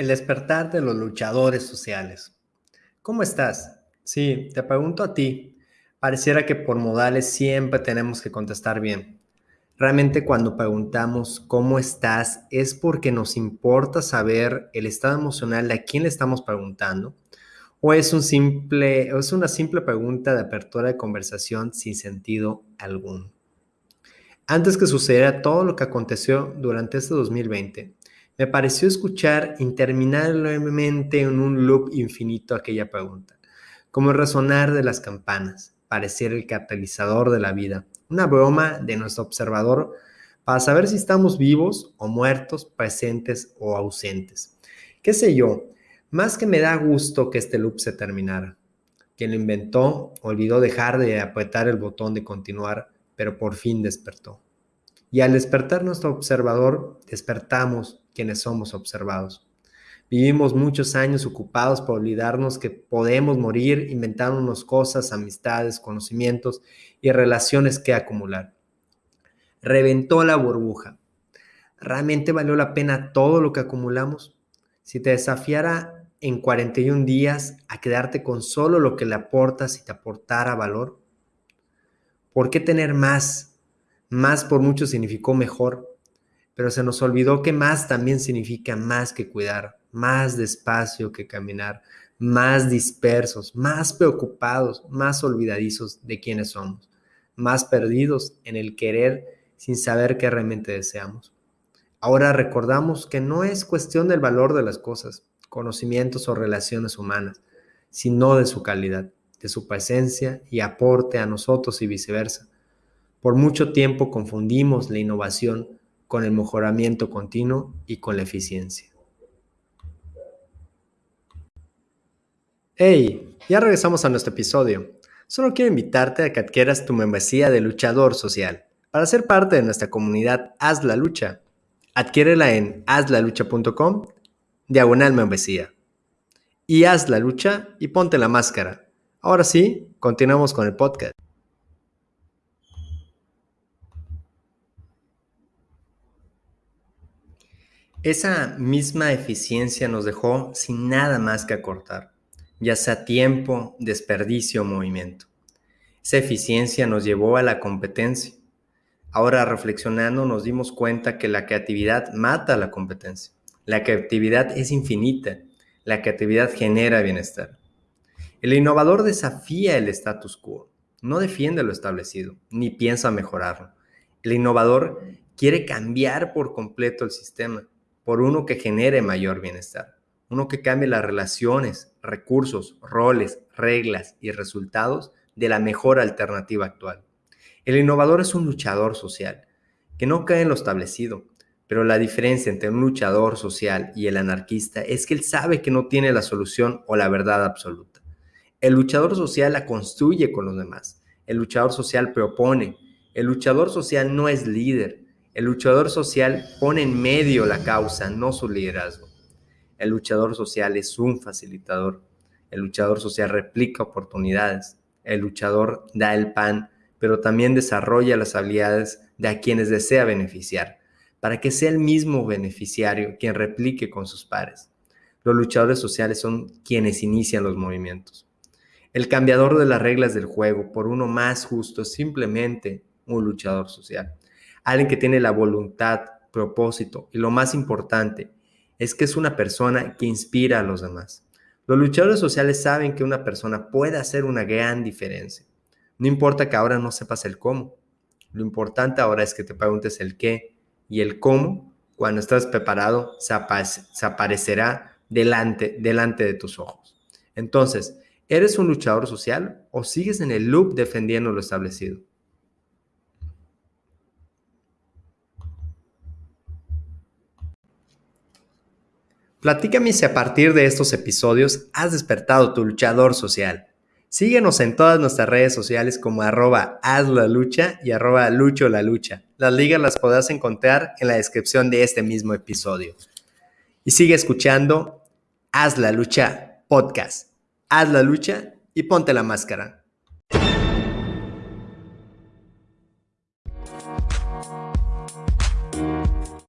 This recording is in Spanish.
El despertar de los luchadores sociales. ¿Cómo estás? Sí, te pregunto a ti. Pareciera que por modales siempre tenemos que contestar bien. Realmente cuando preguntamos cómo estás es porque nos importa saber el estado emocional de a quién le estamos preguntando o es, un simple, o es una simple pregunta de apertura de conversación sin sentido alguno. Antes que sucediera todo lo que aconteció durante este 2020, me pareció escuchar interminablemente en un loop infinito aquella pregunta, como resonar de las campanas, pareciera el catalizador de la vida, una broma de nuestro observador para saber si estamos vivos o muertos, presentes o ausentes. ¿Qué sé yo? Más que me da gusto que este loop se terminara. Quien lo inventó olvidó dejar de apretar el botón de continuar, pero por fin despertó. Y al despertar nuestro observador, despertamos quienes somos observados. Vivimos muchos años ocupados por olvidarnos que podemos morir inventándonos cosas, amistades, conocimientos y relaciones que acumular. Reventó la burbuja. ¿Realmente valió la pena todo lo que acumulamos? Si te desafiara en 41 días a quedarte con solo lo que le aportas y te aportara valor, ¿por qué tener más más por mucho significó mejor, pero se nos olvidó que más también significa más que cuidar, más despacio que caminar, más dispersos, más preocupados, más olvidadizos de quienes somos, más perdidos en el querer sin saber qué realmente deseamos. Ahora recordamos que no es cuestión del valor de las cosas, conocimientos o relaciones humanas, sino de su calidad, de su presencia y aporte a nosotros y viceversa. Por mucho tiempo confundimos la innovación con el mejoramiento continuo y con la eficiencia. Hey, ya regresamos a nuestro episodio. Solo quiero invitarte a que adquieras tu membresía de luchador social. Para ser parte de nuestra comunidad Haz la Lucha, adquiérela en hazlalucha.com, diagonal membresía. Y haz la lucha y ponte la máscara. Ahora sí, continuamos con el podcast. Esa misma eficiencia nos dejó sin nada más que acortar, ya sea tiempo, desperdicio o movimiento. Esa eficiencia nos llevó a la competencia. Ahora reflexionando nos dimos cuenta que la creatividad mata la competencia. La creatividad es infinita. La creatividad genera bienestar. El innovador desafía el status quo, no defiende lo establecido, ni piensa mejorarlo. El innovador quiere cambiar por completo el sistema por uno que genere mayor bienestar, uno que cambie las relaciones, recursos, roles, reglas y resultados de la mejor alternativa actual. El innovador es un luchador social, que no cae en lo establecido, pero la diferencia entre un luchador social y el anarquista es que él sabe que no tiene la solución o la verdad absoluta. El luchador social la construye con los demás. El luchador social propone. El luchador social no es líder. El luchador social pone en medio la causa, no su liderazgo. El luchador social es un facilitador. El luchador social replica oportunidades. El luchador da el pan, pero también desarrolla las habilidades de a quienes desea beneficiar, para que sea el mismo beneficiario quien replique con sus pares. Los luchadores sociales son quienes inician los movimientos. El cambiador de las reglas del juego por uno más justo es simplemente un luchador social alguien que tiene la voluntad, propósito y lo más importante es que es una persona que inspira a los demás. Los luchadores sociales saben que una persona puede hacer una gran diferencia. No importa que ahora no sepas el cómo. Lo importante ahora es que te preguntes el qué y el cómo, cuando estás preparado, se, aparecerá delante, delante de tus ojos. Entonces, ¿eres un luchador social o sigues en el loop defendiendo lo establecido? Platícame si a partir de estos episodios has despertado tu luchador social. Síguenos en todas nuestras redes sociales como arroba haz la lucha y arroba lucho la lucha. Las ligas las podrás encontrar en la descripción de este mismo episodio. Y sigue escuchando Haz la lucha podcast. Haz la lucha y ponte la máscara.